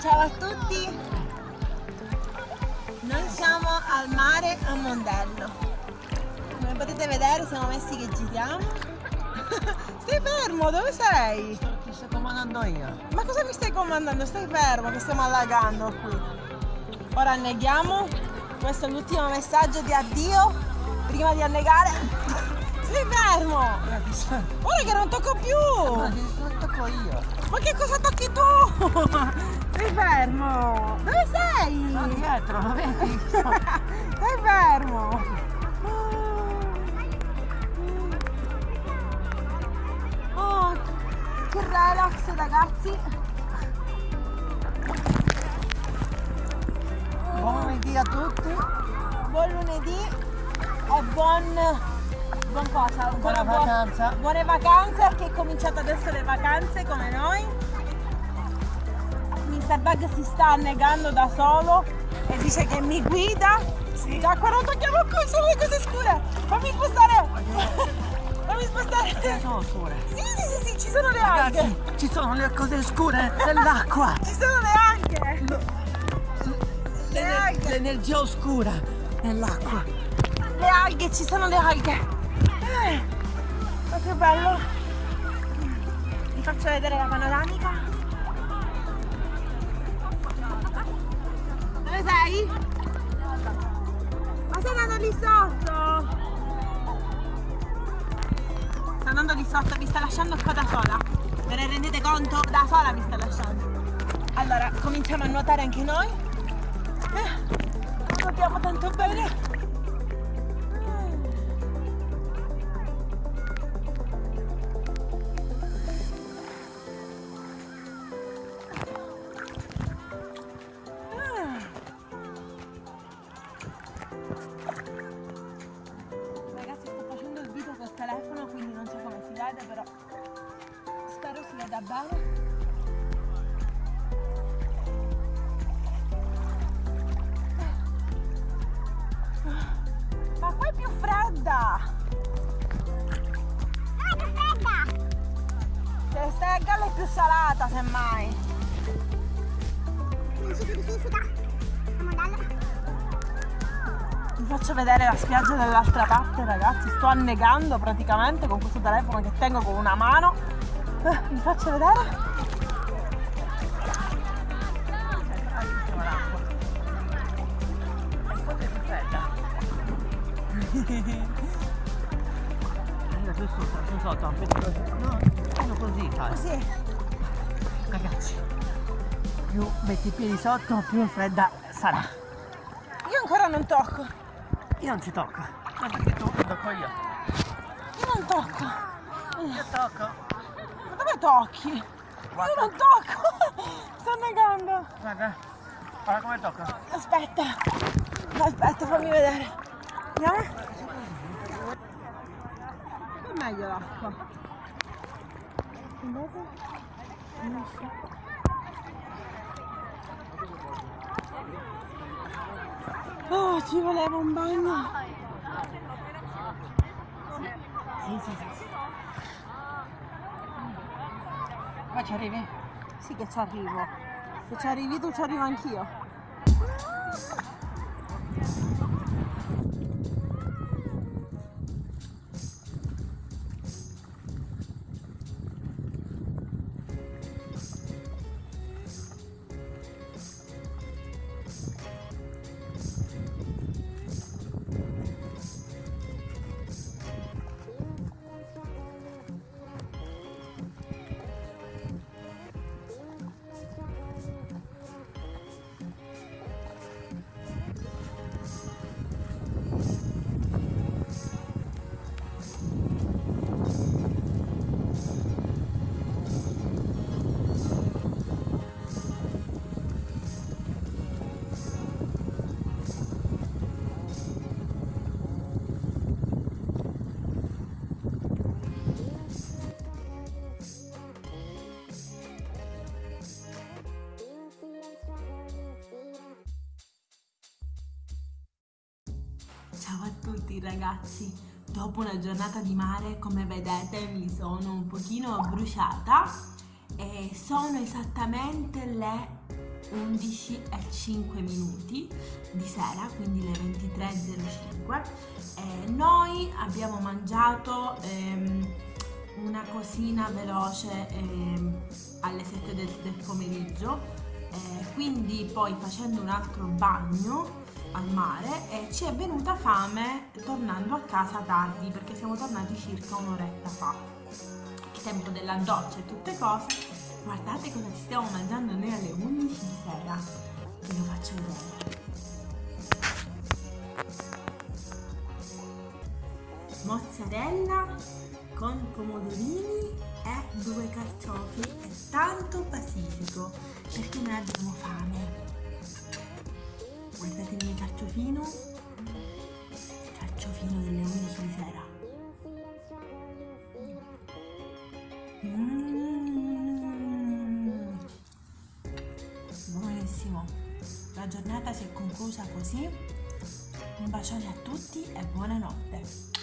Ciao a tutti! Noi siamo al mare a Mondello. Come potete vedere siamo messi che giriamo. Stai fermo, dove sei? Ti sto comandando io. Ma cosa mi stai comandando? Stai fermo che stiamo allagando qui. Ora anneghiamo. Questo è l'ultimo messaggio di addio prima di annegare. Stai fermo! Ora che non tocco più! Ma ti tocco io! Ma che cosa tocchi tu? Stai fermo! Dove sei? Sono dietro, lo vedi? Stai fermo! Oh, che relax ragazzi! Buon lunedì a tutti! Buon lunedì e buon buon cosa? Buona buon, vacanza. Buone vacanze che è cominciato adesso le vacanze come noi. Bug si sta annegando da solo e dice che mi guida. Sì. Già qua non tocchiamo qui, sono le cose scure. Fammi spostare. Fammi spostare. Che sono scure? Sì, sì, sì, sì, ci sono le Ragazzi, alghe. ci sono le cose scure dell'acqua. ci sono le alghe. L'energia oscura nell'acqua. Le alghe, ci sono le alghe. Eh, ma che bello! Vi faccio vedere la panoramica. Dove sei? Ma sei andando lì sotto? Sta andando lì sotto, mi sta lasciando qua da sola. Ve ne rendete conto? Da sola mi sta lasciando. Allora, cominciamo a nuotare anche noi. Eh, nuotiamo tanto bene. Salata semmai. Non si fisica. Vi faccio vedere la spiaggia dall'altra parte ragazzi, sto annegando praticamente con questo telefono che tengo con una mano. Eh, vi faccio vedere. Giù sotto, no, così. Fai. Così ragazzi più metti i piedi sotto più fredda sarà. Io ancora non tocco. Io non ci tocco. Ma perché tu tocco io io non tocco. Io tocco tocchi? Guarda. io non tocco. Sto negando. Guarda guarda come tocco aspetta. Aspetta fammi vedere. Vediamo è meglio l'acqua? Oh, ci voleva un bagno. Sì, sì, sì. Ma ci arrivi? Sì che ci arrivo. Se ci arrivi tu ci arrivo anch'io. Ciao a tutti ragazzi, dopo una giornata di mare come vedete mi sono un pochino bruciata e sono esattamente le 11 e 5 minuti di sera, quindi le 23.05. Eh, noi abbiamo mangiato ehm, una cosina veloce ehm, alle 7 del, del pomeriggio, eh, quindi poi facendo un altro bagno al mare e ci è venuta fame tornando a casa tardi perché siamo tornati circa un'oretta fa. Il tempo della doccia e tutte cose Guardate cosa ci stiamo mangiando noi alle 11 di sera. Ve lo faccio vedere. Mozzarella con pomodorini e due carciofi e tanto basilico perché noi abbiamo fame. Guardate il mio carciofino, carciofino delle 11 di sera. Mmm. benissimo. La giornata si è conclusa così. Un bacione a tutti e buonanotte.